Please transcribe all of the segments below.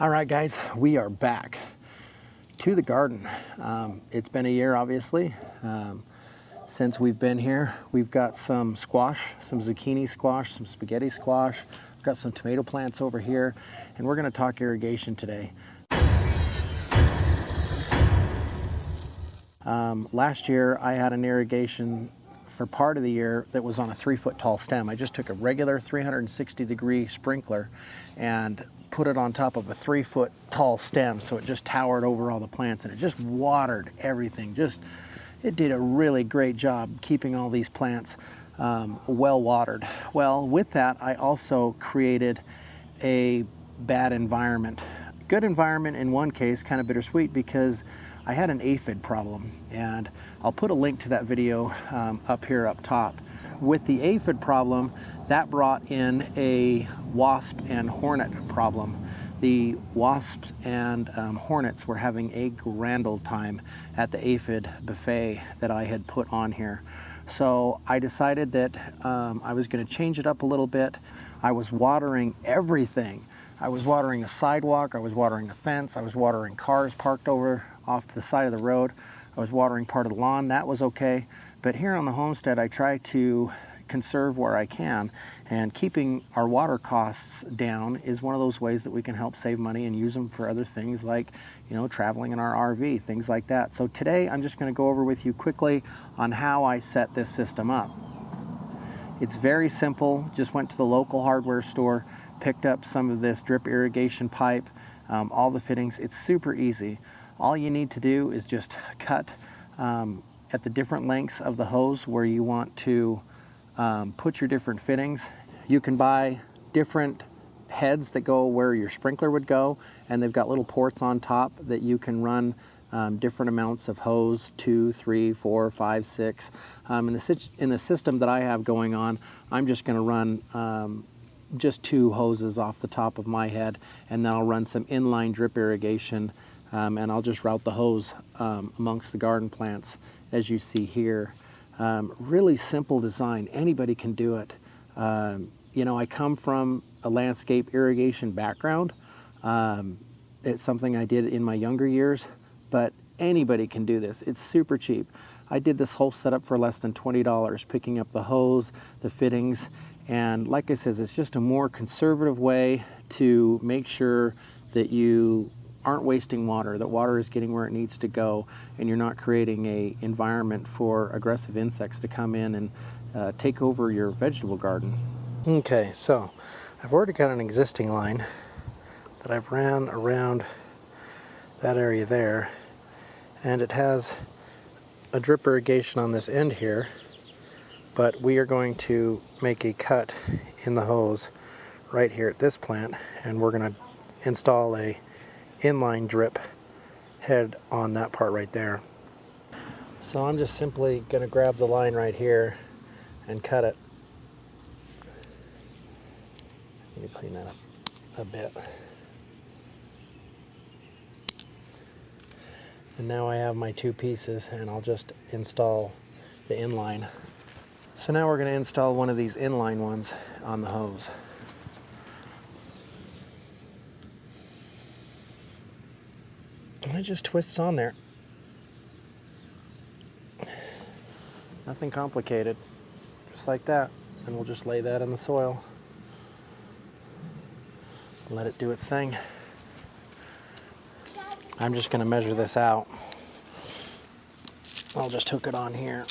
All right, guys, we are back to the garden. Um, it's been a year, obviously, um, since we've been here. We've got some squash, some zucchini squash, some spaghetti squash. We've got some tomato plants over here, and we're gonna talk irrigation today. Um, last year, I had an irrigation for part of the year that was on a three foot tall stem. I just took a regular 360 degree sprinkler and put it on top of a three foot tall stem so it just towered over all the plants and it just watered everything. Just, it did a really great job keeping all these plants um, well watered. Well, with that, I also created a bad environment. Good environment in one case, kind of bittersweet because I had an aphid problem and I'll put a link to that video um, up here up top. With the aphid problem, that brought in a wasp and hornet problem. The wasps and um, hornets were having a grand old time at the aphid buffet that I had put on here. So I decided that um, I was gonna change it up a little bit. I was watering everything. I was watering a sidewalk, I was watering the fence, I was watering cars parked over off to the side of the road. I was watering part of the lawn, that was okay. But here on the homestead, I try to conserve where I can and keeping our water costs down is one of those ways that we can help save money and use them for other things like you know traveling in our RV things like that. So today I'm just going to go over with you quickly on how I set this system up. It's very simple. Just went to the local hardware store picked up some of this drip irrigation pipe um, all the fittings. It's super easy all you need to do is just cut um, at the different lengths of the hose where you want to um, put your different fittings. You can buy different heads that go where your sprinkler would go and they've got little ports on top that you can run um, different amounts of hose, two, three, four, five, six. Um, in, the, in the system that I have going on, I'm just gonna run um, just two hoses off the top of my head and then I'll run some inline drip irrigation um, and I'll just route the hose um, amongst the garden plants as you see here. Um, really simple design, anybody can do it. Um, you know, I come from a landscape irrigation background. Um, it's something I did in my younger years, but anybody can do this. It's super cheap. I did this whole setup for less than $20, picking up the hose, the fittings, and like I said, it's just a more conservative way to make sure that you aren't wasting water, that water is getting where it needs to go, and you're not creating a environment for aggressive insects to come in and uh, take over your vegetable garden. Okay, so I've already got an existing line that I've ran around that area there, and it has a drip irrigation on this end here, but we are going to make a cut in the hose right here at this plant, and we're going to install a inline drip head on that part right there. So I'm just simply going to grab the line right here and cut it. Let me clean that up a bit. And now I have my two pieces and I'll just install the inline. So now we're going to install one of these inline ones on the hose. And it just twists on there. Nothing complicated. Just like that. And we'll just lay that in the soil. Let it do its thing. I'm just going to measure this out. I'll just hook it on here.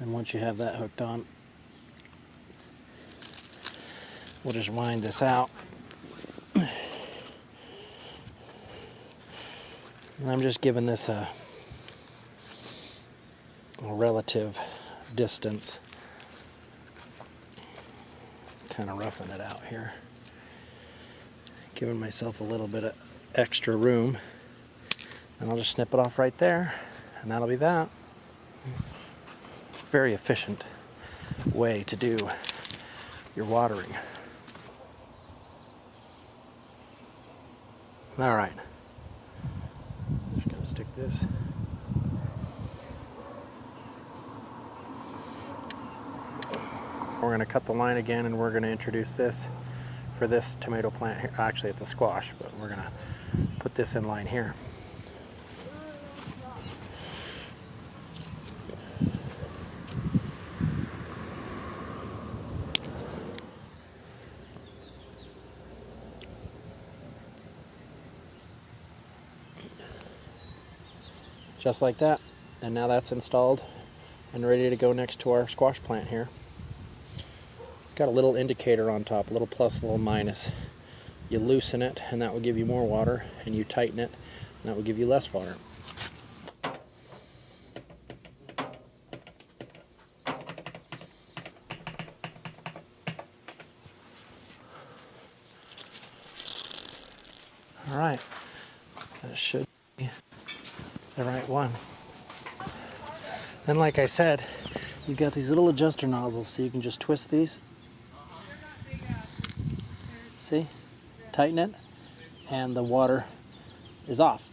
and once you have that hooked on, We'll just wind this out. And I'm just giving this a, a relative distance. Kind of roughing it out here. Giving myself a little bit of extra room. And I'll just snip it off right there. And that'll be that. Very efficient way to do your watering. All right. Just gonna stick this. We're to cut the line again and we're to introduce this for this tomato plant here. Actually, it's a squash, but we're to put this in line here. Just like that. And now that's installed and ready to go next to our squash plant here. It's got a little indicator on top, a little plus, a little minus. You loosen it and that will give you more water and you tighten it and that will give you less water. All right, that should the right one. Then like I said, you've got these little adjuster nozzles so you can just twist these. See? Tighten it and the water is off.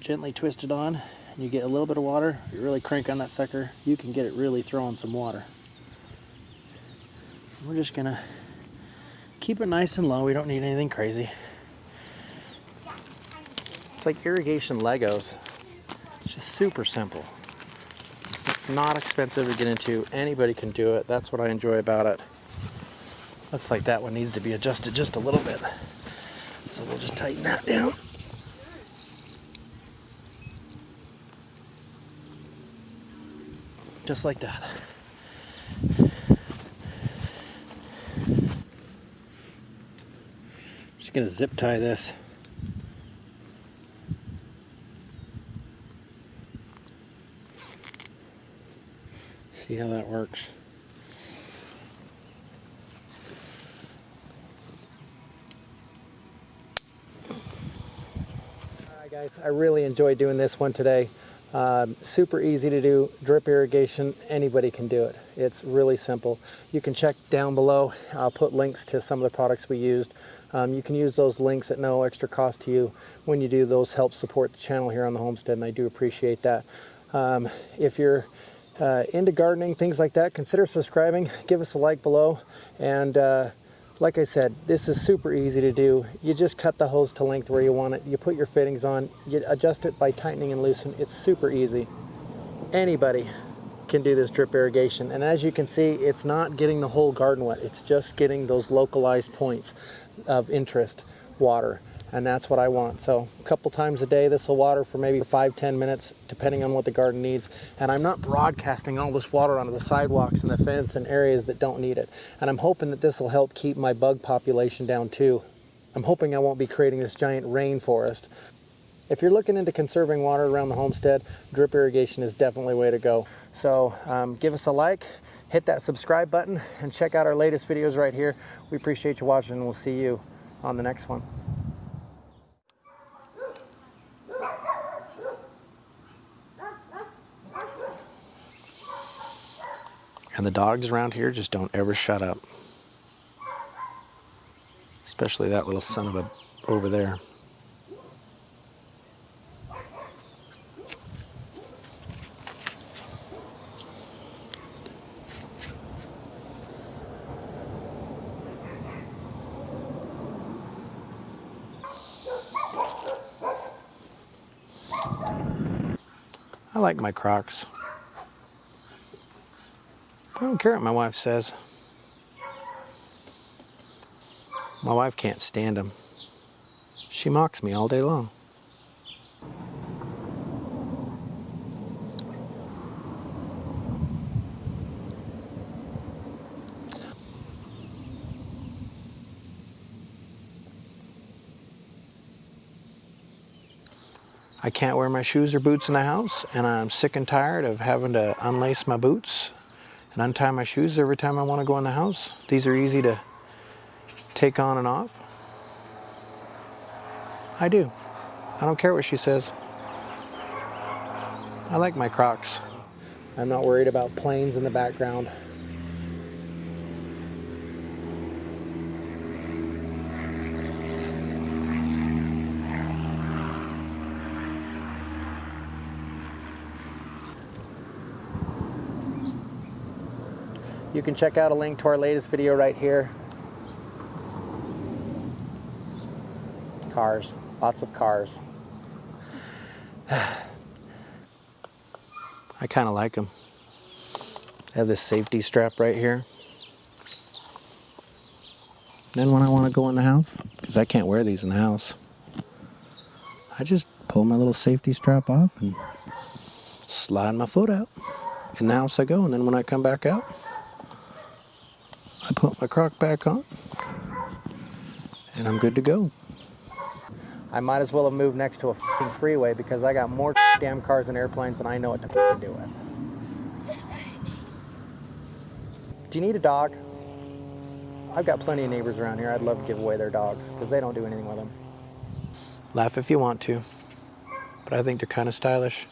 Gently twist it on and you get a little bit of water. You really crank on that sucker, you can get it really throwing some water. We're just gonna keep it nice and low. We don't need anything crazy. It's like irrigation Legos. It's just super simple. Not expensive to get into. Anybody can do it. That's what I enjoy about it. Looks like that one needs to be adjusted just a little bit. So we'll just tighten that down. Just like that. Just gonna zip tie this. See how that works. Alright guys, I really enjoyed doing this one today. Um, super easy to do, drip irrigation, anybody can do it. It's really simple. You can check down below, I'll put links to some of the products we used. Um, you can use those links at no extra cost to you. When you do, those help support the channel here on the homestead and I do appreciate that. Um, if you're uh, into gardening, things like that, consider subscribing, give us a like below, and uh, like I said, this is super easy to do. You just cut the hose to length where you want it, you put your fittings on, you adjust it by tightening and loosening. It's super easy. Anybody can do this drip irrigation, and as you can see, it's not getting the whole garden wet, it's just getting those localized points of interest water and that's what I want. So a couple times a day this will water for maybe five, ten minutes depending on what the garden needs. And I'm not broadcasting all this water onto the sidewalks and the fence and areas that don't need it. And I'm hoping that this will help keep my bug population down too. I'm hoping I won't be creating this giant rainforest. If you're looking into conserving water around the homestead, drip irrigation is definitely way to go. So um, give us a like, hit that subscribe button, and check out our latest videos right here. We appreciate you watching, and we'll see you on the next one. And the dogs around here just don't ever shut up. Especially that little son of a over there. I like my Crocs. I don't care what my wife says. My wife can't stand him. She mocks me all day long. I can't wear my shoes or boots in the house, and I'm sick and tired of having to unlace my boots and untie my shoes every time I want to go in the house. These are easy to take on and off. I do. I don't care what she says. I like my Crocs. I'm not worried about planes in the background. You can check out a link to our latest video right here. Cars, lots of cars. I kind of like them. I have this safety strap right here. Then when I want to go in the house, because I can't wear these in the house, I just pull my little safety strap off and slide my foot out. In the house I go, and then when I come back out, I put my Croc back on, and I'm good to go. I might as well have moved next to a fing freeway because I got more damn cars and airplanes than I know what to fing do with. Do you need a dog? I've got plenty of neighbors around here. I'd love to give away their dogs because they don't do anything with them. Laugh if you want to, but I think they're kind of stylish.